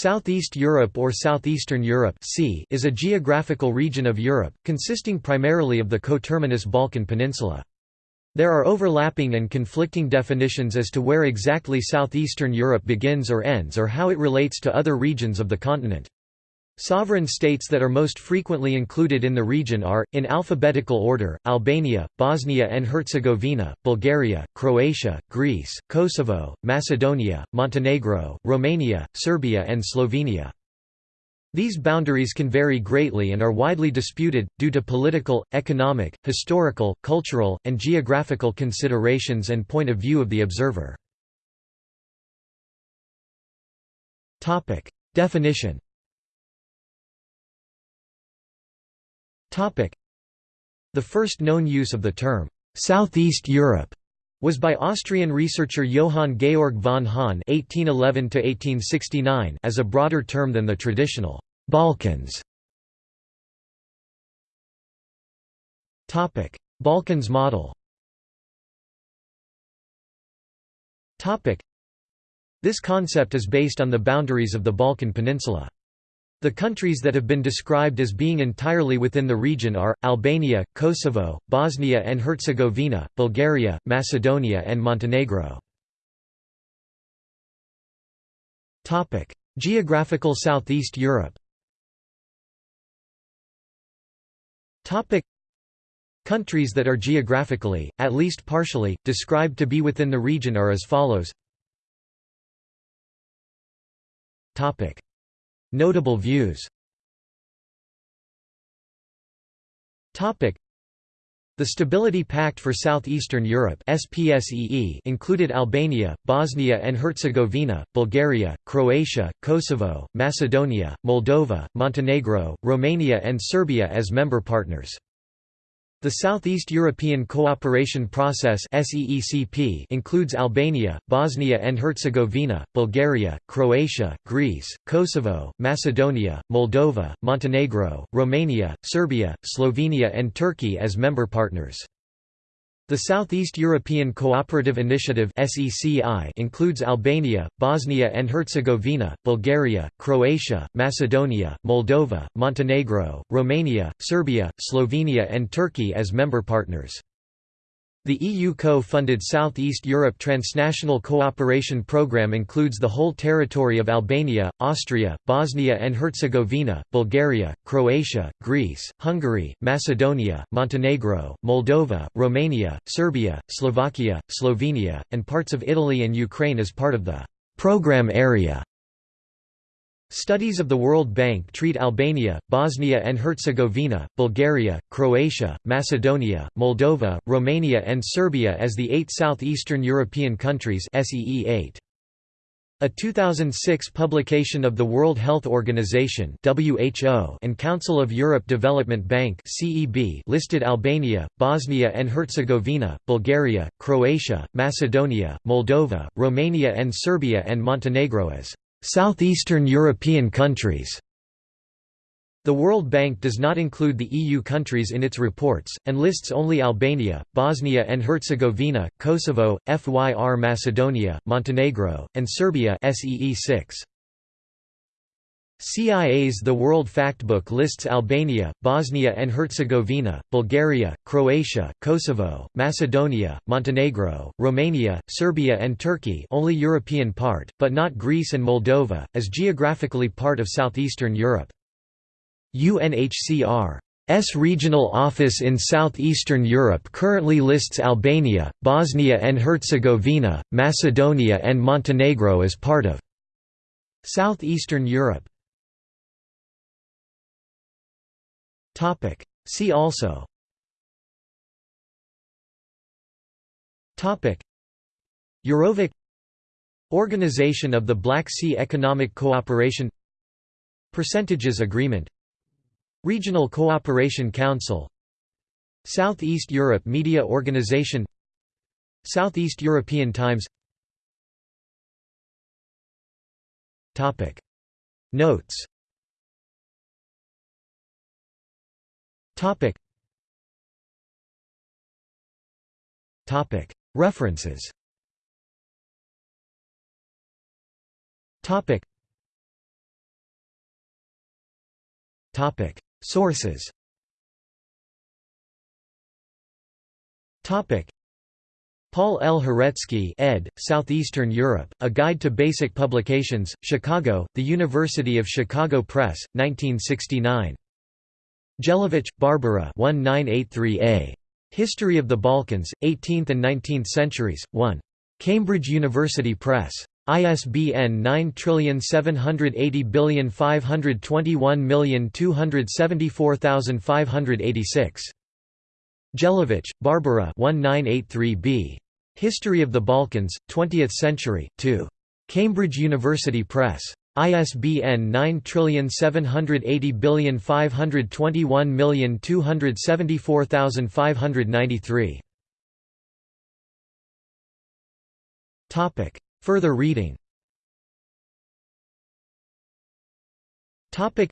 Southeast Europe or Southeastern Europe is a geographical region of Europe, consisting primarily of the coterminous Balkan Peninsula. There are overlapping and conflicting definitions as to where exactly Southeastern Europe begins or ends or how it relates to other regions of the continent. Sovereign states that are most frequently included in the region are, in alphabetical order, Albania, Bosnia and Herzegovina, Bulgaria, Croatia, Greece, Kosovo, Macedonia, Montenegro, Romania, Serbia and Slovenia. These boundaries can vary greatly and are widely disputed, due to political, economic, historical, cultural, and geographical considerations and point of view of the observer. Definition The first known use of the term, "'Southeast Europe' was by Austrian researcher Johann Georg von Hahn (1811–1869) as a broader term than the traditional Balkans. Topic: Balkans model. Topic: This concept is based on the boundaries of the Balkan Peninsula. The countries that have been described as being entirely within the region are, Albania, Kosovo, Bosnia and Herzegovina, Bulgaria, Macedonia and Montenegro. Geographical Southeast Europe Countries that are geographically, at least partially, described to be within the region are as follows Notable views the Stability Pact for Southeastern Europe included Albania, Bosnia and Herzegovina, Bulgaria, Croatia, Kosovo, Macedonia, Moldova, Montenegro, Romania and Serbia as member partners. The Southeast European Cooperation Process includes Albania, Bosnia and Herzegovina, Bulgaria, Croatia, Greece, Kosovo, Macedonia, Moldova, Montenegro, Romania, Serbia, Slovenia and Turkey as member partners. The Southeast European Cooperative Initiative includes Albania, Bosnia and Herzegovina, Bulgaria, Croatia, Macedonia, Moldova, Montenegro, Romania, Serbia, Slovenia and Turkey as member partners. The EU co-funded Southeast Europe Transnational Cooperation Programme includes the whole territory of Albania, Austria, Bosnia and Herzegovina, Bulgaria, Croatia, Greece, Hungary, Macedonia, Montenegro, Moldova, Romania, Serbia, Slovakia, Slovenia, and parts of Italy and Ukraine as part of the «program area». Studies of the World Bank treat Albania, Bosnia and Herzegovina, Bulgaria, Croatia, Macedonia, Moldova, Romania and Serbia as the eight southeastern European countries SEE 8. A 2006 publication of the World Health Organization (WHO) and Council of Europe Development Bank (CEB) listed Albania, Bosnia and Herzegovina, Bulgaria, Croatia, Macedonia, Moldova, Romania and Serbia and Montenegro as Southeastern European countries the World Bank does not include the EU countries in its reports, and lists only Albania, Bosnia and Herzegovina, Kosovo, FYR Macedonia, Montenegro, and Serbia SEE 6. CIA's The World Factbook lists Albania, Bosnia and Herzegovina, Bulgaria, Croatia, Kosovo, Macedonia, Montenegro, Romania, Serbia and Turkey only European part, but not Greece and Moldova, as geographically part of southeastern Europe. UNHCR's regional office in southeastern Europe currently lists Albania, Bosnia and Herzegovina, Macedonia and Montenegro as part of Southeastern Europe. Topic. See also. Topic. Eurovik Organization of the Black Sea Economic Cooperation. Percentages Agreement. Regional Cooperation Council. Southeast Europe Media Organization. Southeast European Times. Topic. Notes Topic. Topic. References. Topic. Topic. Sources Topic. Paul L. Horecky ed., Southeastern Europe, A Guide to Basic Publications, Chicago, The University of Chicago Press, 1969. Jelavich, Barbara 1983a. History of the Balkans, 18th and 19th Centuries, 1. Cambridge University Press. ISBN 9780521274586. Jelavich, Barbara 1983b. History of the Balkans, 20th Century, 2. Cambridge University Press. ISBN 9780521274593. Topic. Further reading Topic.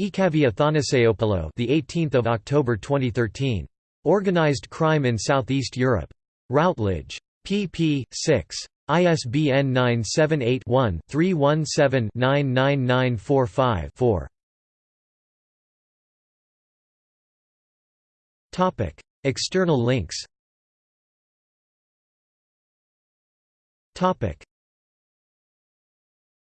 Ikavi Athanasiopoulou, the 18th of October 2013. Organized Crime in Southeast Europe. Routledge. pp. 6. ISBN 978 one 317 99945 4. Topic. External links Topic.